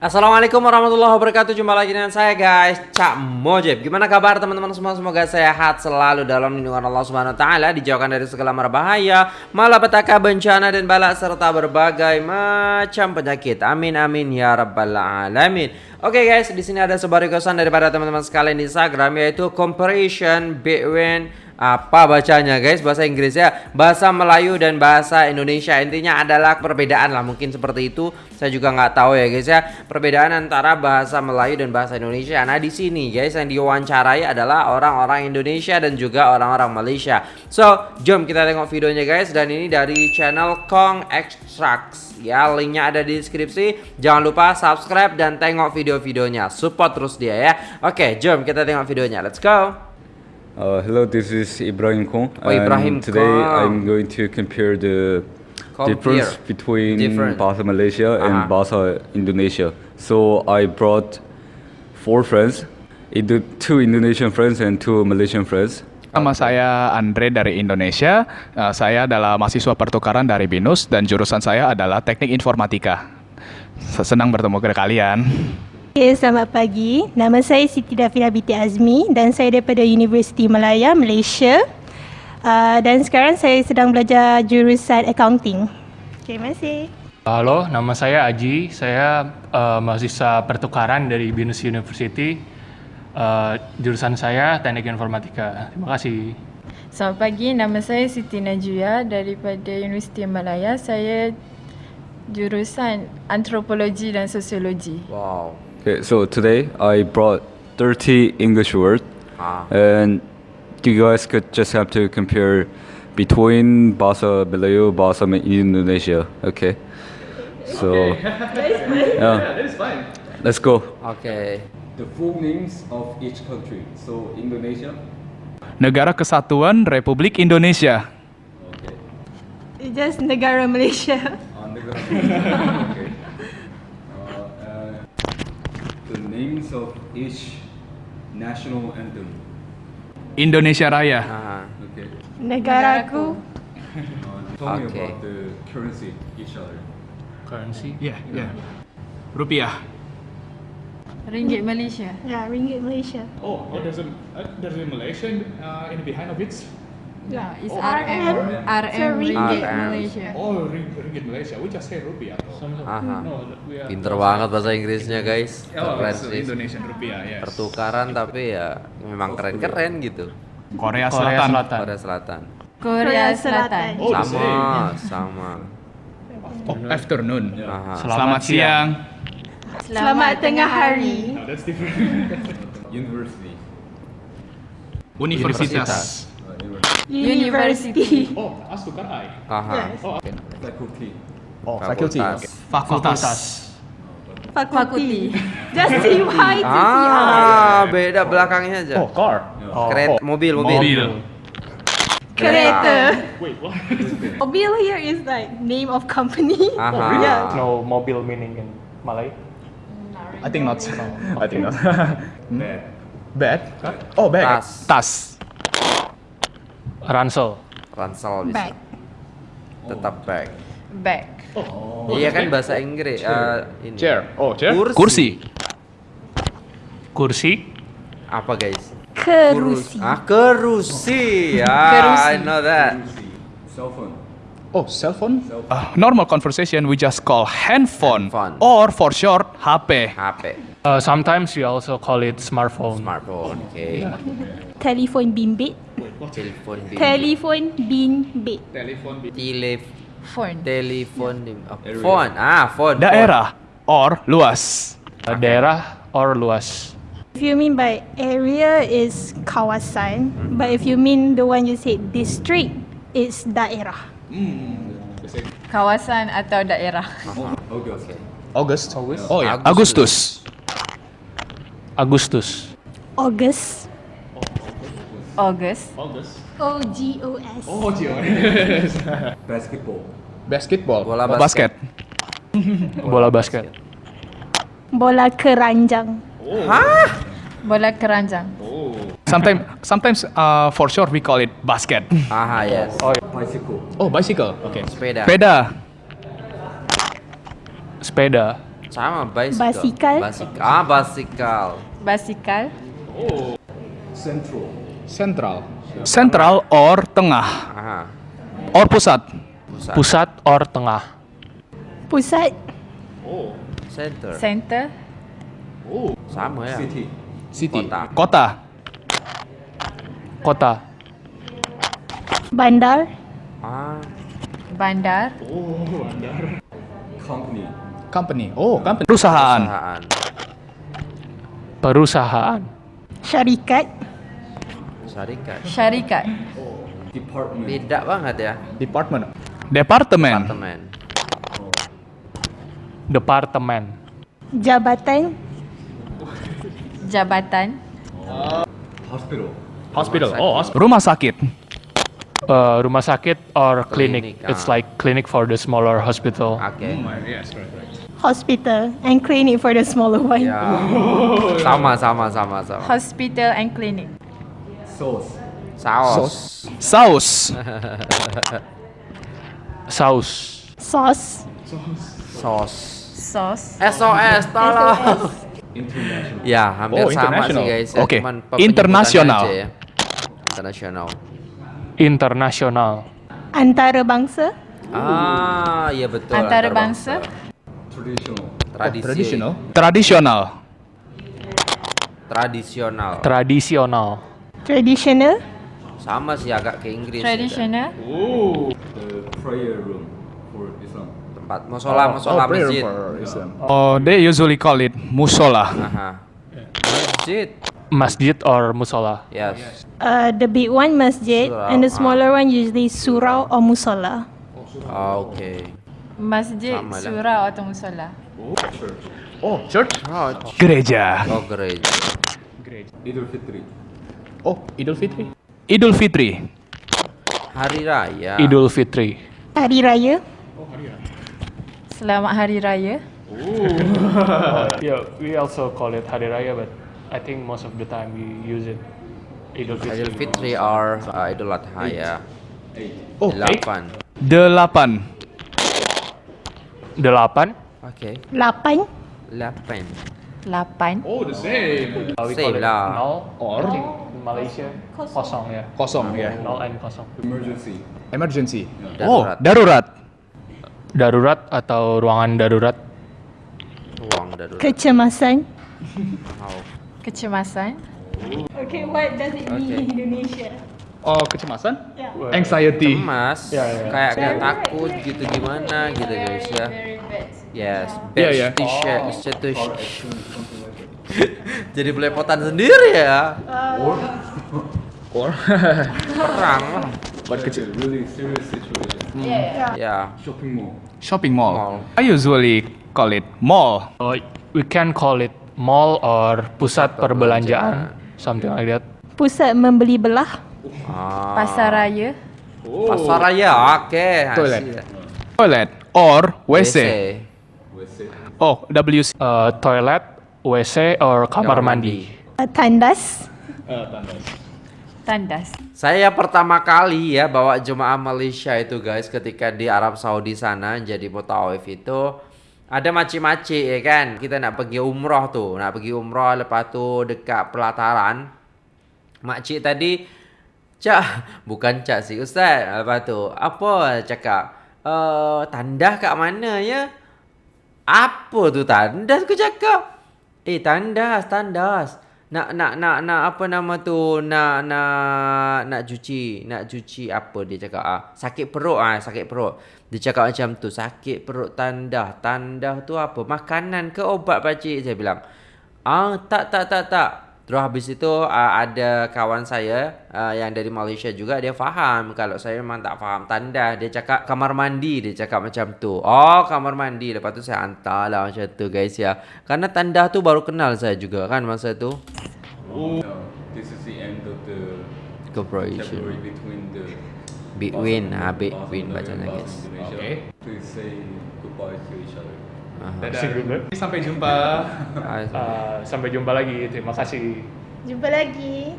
Assalamualaikum warahmatullahi wabarakatuh. Jumpa lagi dengan saya guys Cak Mojib. Gimana kabar teman-teman semua? Semoga sehat selalu dalam lindungan Allah Subhanahu Taala Dijauhkan dari segala mara bahaya Malapetaka bencana dan balak Serta berbagai macam penyakit. Amin amin ya rabbal alamin. Oke guys di sini ada sebuah requestan daripada teman-teman sekalian di Instagram Yaitu comparison between apa bacanya guys? Bahasa Inggris ya bahasa Melayu dan bahasa Indonesia. Intinya adalah perbedaan lah. Mungkin seperti itu. Saya juga nggak tahu ya guys ya. Perbedaan antara bahasa Melayu dan bahasa Indonesia. Nah di sini guys yang diwawancarai adalah orang-orang Indonesia dan juga orang-orang Malaysia. So jom kita tengok videonya guys. Dan ini dari channel Kong Extracts. Ya linknya ada di deskripsi. Jangan lupa subscribe dan tengok video-videonya. Support terus dia ya. Oke jom kita tengok videonya. Let's go Uh, hello, this is Ibrahim Kong. Oh, Ibrahim and today Kong. I'm going to compare the Compare. difference between Different. Bahasa Malaysia Uh-huh. and Bahasa Indonesia. So I brought four friends, Indo- two Indonesian friends and two Malaysian friends. Nama saya Andre dari Indonesia. Uh, saya adalah mahasiswa pertukaran dari BINUS dan jurusan saya adalah Teknik Informatika. Senang bertemu dengan kalian. Okay, selamat pagi. Nama saya Siti Dafina binti Azmi dan saya daripada Universiti Malaya, Malaysia. Uh, dan sekarang saya sedang belajar jurusan accounting. Terima kasih. Halo, nama saya Aji. Saya uh, mahasiswa pertukaran dari Binus University. Uh, jurusan saya Teknik Informatika. Terima kasih. Selamat pagi, nama saya Siti Najwa daripada Universiti Malaya. Saya jurusan Antropologi dan Sosiologi. wow Okay, so today I brought 30 English words, Ah. and you guys could just have to compare between Bahasa Melayu, Bahasa Indonesia. Okay. So. Yeah. That is fine. Let's go. Okay. The full names of each country. So Indonesia. Negara Kesatuan Republik Indonesia. Just negara Malaysia. On the okay. The names of each national anthem. Indonesia Raya. Nah, Okay. Negaraku. Uh, tell me Okay. about the currency each other. Currency. Ya, ya. Rupiah. Ringgit Malaysia. Ya, ringgit Malaysia. Oh, oh there's a uh, there's a Malaysian uh, in behind of it. Yeah, it's RM. RM. RM Ringgit RM. Malaysia. Oh, ring, ringgit Malaysia. We just say rupiah. aha No, we are. pinter banget bahasa Inggrisnya guys Oh, keren so sih Indonesian rupiah, yes. pertukaran tapi ya memang keren-keren gitu Korea Korea Selatan. Korea Selatan Korea Selatan. Oh, sama sama Oh, afternoon. aha Selamat siang. Selamat tengah hari. No, that's different. University. Universitas. University. oh, as tukar I. aha Faculty. Oh, fakultas Fakultas. Fakulti. Just see why to see ah beda belakangnya aja Oh, car. kereta mobil mobil Mobil. Kereta. Wait, what? Mobil here is like name of company. aha Yeah. No mobile meaning in Malay. I think not. I think not. Bad. Bag? Oh, bag. Tas. Tas. Ransel. ransel bisa Bag. tetap bag Bag. iya kan bahasa Inggris eh, ini Chair. Oh, chair. kursi. Kursi. Kursi. apa guys Kerusi. ah kerusi ya Kerusi. I know that Cell phone. Oh, cell phone? Uh, normal conversation we just call handphone, Handphone. or for short HP. HP Uh, sometimes we also call it smartphone. smartphone oke Telepon bimbit. telepon bimbit Telepon bimbit. Telephone. bi- Telef Phone. telepon dim- oh, phone ah phone Daerah or luas. Uh, daerah or luas. If you mean by area is kawasan, but if you mean the one you said district, it's daerah. Kawasan atau daerah. August. August. August. Oh ya, Agustus. Agustus. Agustus. August. August. August. O G O S. Oh, Gio. Basketball. Basketball. Bola Oh, basket. Bola basket. Bola keranjang. Bola keranjang. Sometimes, sometimes uh, for short we call it basket. aha yes Bicycle. Oh, bicycle. Okay. sepeda Sepeda. Sepeda. Sama bicycle. Basikal. Basikal. Ah, basikal. Basikal. Sentral. Sentral or tengah Aha. or pusat. Pusat. Pusat or tengah. Pusat. Center. Center. Sama ya. City. Kota. Kota. Kota. Bandar. Ah, Bandar. Company. Oh, company. Perusahaan. perusahaan. Perusahaan. Syarikat. Syarikat. Syarikat. Beda banget ya. Department. Departemen. Apartemen. Departemen. Jabatan. Jabatan. Hospital. Oh, Rumah sakit. Uh, rumah sakit or clinic. It's ah. like clinic for the smaller hospital. Oke. Hospital. And clinic for the smaller one. Ya. Sama sama sama sama. Hospital and clinic. Saus. Saus. Saus. Sauce. Sos. Sauce. SOS tolong. Ya, hampir Oh, sama sih international. guys. ya. Oke. Penyebutannya Internasional. ya. Internasional. Internasional. Antara bangsa. Ah, iya betul. Antara antar bangsa. Tradisi. Tradisional. Tradisional. Tradisional. Tradisional. Traditional. Sama sih agak ke Inggris. ya, Traditional. Tempat musola, musola masjid. Oh, they usually call it musola. Aha. Masjid. Masjid or musola. Yes. Uh, the big one masjid Surau, and the ah. smaller one usually surau or musola. Oh, Oke. Masjid, surau atau musola. Oh, church. Oh, Gereja. oh gereja. Oh, Idul Fitri. Idul Fitri. Hari raya. Idul Fitri. Hari Raya. Selamat Hari Raya. Yeah, we also call it Hari Raya, but I think most of the time we use it Idul Fitri. Idul Fitri or uh, Idul Adha ya. Oh, Delapan. Delapan. Delapan. Oke. Lapan. Delapan. Lapan. Oh, the same. Uh, we Same lah. nol. Or? In Malaysia kosong ya. Kosong ya. Nol and kosong. Emergency. Darurat. Oh, darurat. Darurat atau ruangan darurat. Ruang darurat. Kecemasan. Wow. Kecemasan. Okay, what does it mean Okay. in Indonesia? Oh, kecemasan? Yeah. Anxiety. Cemas. Ya, ya. Kayak kayak takut gitu gimana gitu guys ya. Yes. Iya, Best iya. t-shirt, situation. Jadi belepotan sendiri ya. Or Perang lah. buat kecil. Ya. Shopping mall. Mall. I usually call it mall. Oh, we can call it mall or pusat perbelanjaan, something like that. Pusat membeli belah. Ah. Pasar Raya. Pasar raya. Oke. Toilet. hasil. Toilet or WC. Oh, WC. Uh, toilet, WC or kamar mandi. Uh, tandas. Tandas. Saya pertama kali ya bawa jemaah Malaysia itu guys ketika di Arab Saudi sana jadi mutawif itu ada maci-maci ya kan? Kita nak pergi umroh tuh nak pergi umroh lepas tu dekat pelataran. Makcik tadi cak bukan cak sih ustaz. Lepas tu apa? Cakap eh tandah kat mana ya? Apa tu tandas? Aku cakap eh tandas tandas nak nak nak nak apa nama tu? Nak nak nak cuci nak cuci apa dia cakap? Ah sakit perut ah sakit perut. Dia cakap macam tu sakit perut tandah. Tandah tu apa? Makanan ke obat pakcik saya bilang ah tak tak tak tak. Terus habis itu ah, ada kawan saya ah, yang dari Malaysia juga dia faham. Kalau saya memang tak faham tandah dia cakap kamar mandi dia cakap macam tu. Oh kamar mandi. Lepas tu saya hantar lah macam tu guys ya. Karena tandah tu baru kenal saya juga kan masa tu This is the end of the cooperation between the Bitwin ah and bacanya guys. Okay. Please say goodbye to each other. Aha. Dadah. Sampai jumpa. Uh, sampai jumpa lagi. Terima kasih. Jumpa lagi.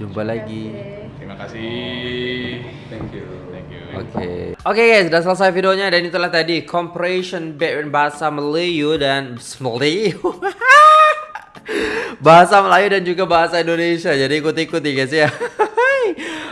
jumpa lagi Terima kasih. Thank you. Thank you. Oke. Oke guys, sudah selesai videonya dan itulah tadi comparison between bahasa Melayu dan Melayu. bahasa Melayu dan juga bahasa Indonesia. Jadi ikut-ikut ya guys ya.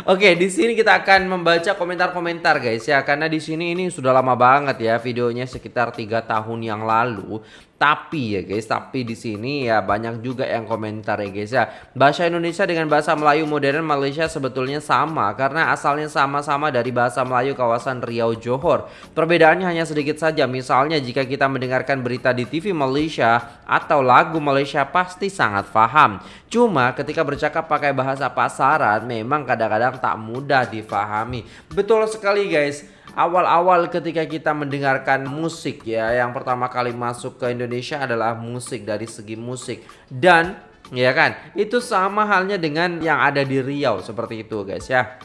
Oke, di sini kita akan membaca komentar-komentar guys ya karena di sini ini sudah lama banget ya videonya sekitar tiga tahun yang lalu. Tapi ya guys, tapi di sini ya banyak juga yang komentar ya guys ya. Bahasa Indonesia dengan bahasa Melayu modern Malaysia sebetulnya sama karena asalnya sama-sama dari bahasa Melayu kawasan Riau Johor. Perbedaannya hanya sedikit saja. Misalnya jika kita mendengarkan berita di TV Malaysia atau lagu Malaysia pasti sangat paham. Cuma ketika bercakap pakai bahasa pasaran memang kadang-kadang tak mudah difahami. Betul sekali guys awal-awal ketika kita mendengarkan musik ya yang pertama kali masuk ke Indonesia adalah musik dari segi musik. Dan ya kan itu sama halnya dengan yang ada di Riau seperti itu guys ya.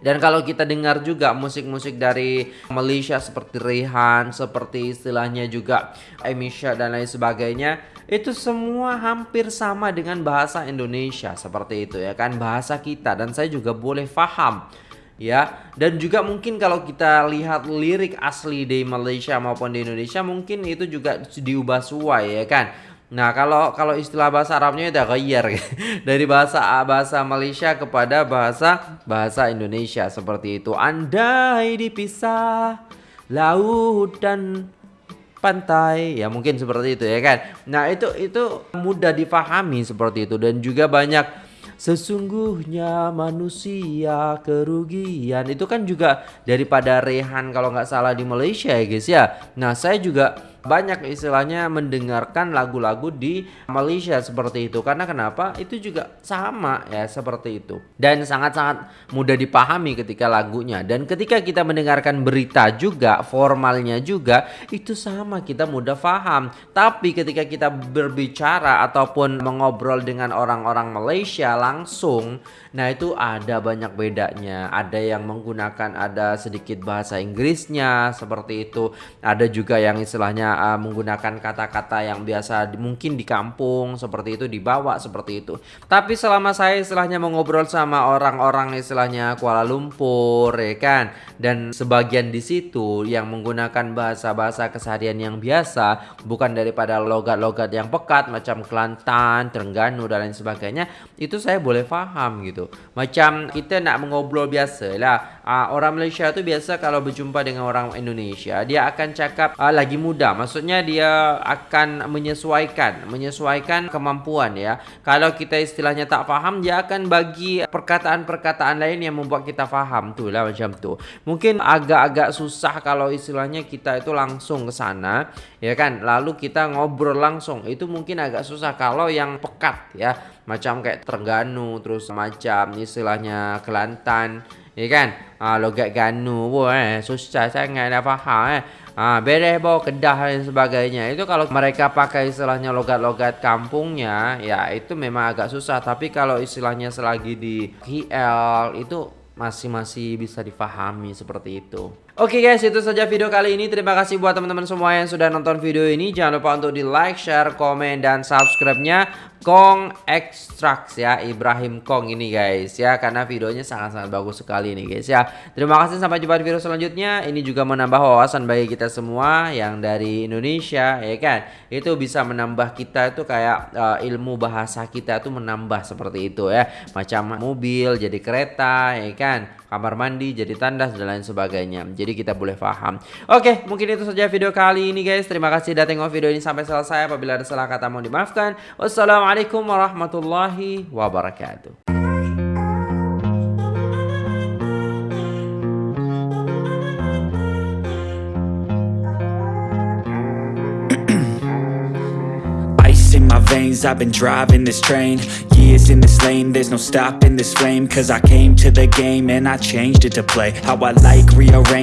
Dan kalau kita dengar juga musik-musik dari Malaysia seperti Rehan, seperti istilahnya juga Emisha dan lain sebagainya, itu semua hampir sama dengan bahasa Indonesia seperti itu ya kan bahasa kita. Dan saya juga boleh paham ya dan juga mungkin kalau kita lihat lirik asli di Malaysia maupun di Indonesia mungkin itu juga diubah suai ya kan Nah kalau kalau istilah bahasa Arabnya itu ghayyar dari bahasa bahasa Malaysia kepada bahasa bahasa Indonesia seperti itu. Andai dipisah laut dan pantai ya mungkin seperti itu ya kan. Nah itu itu mudah difahami seperti itu dan juga banyak Sesungguhnya manusia kerugian. Itu kan juga daripada Rehan kalau nggak salah di Malaysia ya guys ya. Nah saya juga banyak istilahnya mendengarkan lagu-lagu di Malaysia seperti itu. Karena kenapa? Itu juga sama ya seperti itu. Dan sangat-sangat mudah dipahami ketika lagunya. Dan ketika kita mendengarkan berita juga formalnya juga itu sama kita mudah paham tapi ketika kita berbicara ataupun mengobrol dengan orang-orang Malaysia langsung nah itu ada banyak bedanya. Ada yang menggunakan ada sedikit bahasa Inggrisnya seperti itu. Ada juga yang istilahnya uh, menggunakan kata-kata yang biasa mungkin di kampung seperti itu dibawa seperti itu. Tapi selama saya istilahnya mengobrol sama orang-orang istilahnya Kuala Lumpur ya kan dan sebagian di situ yang menggunakan bahasa-bahasa keseharian yang biasa bukan daripada logat-logat yang pekat macam Kelantan, Terengganu dan lain sebagainya itu saya boleh paham gitu. Macam kita nak mengobrol biasa lah. Uh, orang Malaysia itu biasa kalau berjumpa dengan orang Indonesia dia akan cakap uh, lagi muda. Maksudnya dia akan menyesuaikan menyesuaikan kemampuan ya. Kalau kita istilahnya tak faham dia akan bagi perkataan-perkataan lain yang membuat kita faham. Tu lah macam tu. Mungkin agak-agak susah kalau istilahnya kita itu langsung ke sana ya kan? Lalu kita ngobrol langsung. Itu mungkin agak susah kalau yang pekat ya. Macam kayak Terengganu terus macam istilahnya Kelantan ya kan ah, logat Ganu pun eh susah sangat nak faham eh Ah, beres bawa kedah dan sebagainya. Itu kalau mereka pakai istilahnya logat-logat kampungnya, ya itu memang agak susah. Tapi kalau istilahnya selagi di KL itu masih masih bisa difahami seperti itu. Oke okay guys, itu saja video kali ini. Terima kasih buat teman-teman semua yang sudah nonton video ini. Jangan lupa untuk di like, share, komen, dan subscribe-nya. Kong Extracts ya. Ibrahim Kong ini guys ya. Karena videonya sangat-sangat bagus sekali nih guys ya. Terima kasih sampai jumpa di video selanjutnya. Ini juga menambah wawasan bagi kita semua yang dari Indonesia ya kan? Itu bisa menambah kita itu kayak uh, ilmu bahasa kita itu menambah seperti itu ya. Macam mobil jadi kereta ya kan? Kamar mandi jadi tandas dan lain sebagainya. Jadi kita boleh paham oke mungkin itu saja video kali ini guys. Terima kasih sudah tengok video ini sampai selesai. Apabila ada salah kata mohon dimaafkan. Wassalamualaikum warahmatullahi wabarakatuh. I've been driving this train. Years in this lane There's no stopping this flame. Cause I came to the game And I changed it to play. How I like rearrange